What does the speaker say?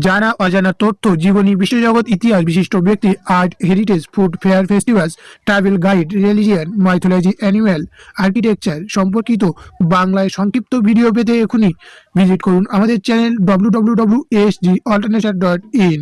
জানা অজানা তথ্য, জীবনী, বিশ্বজগৎ, ইতিহাস বিশিষ্ট ব্যক্তি, art heritage food fair festivals travel guide religion mythology animal architecture সম্পর্কিত বাংলায় সংক্ষিপ্ত ভিডিও পেতে এখনই ভিজিট করুন আমাদের channel W W W S G alternation dot in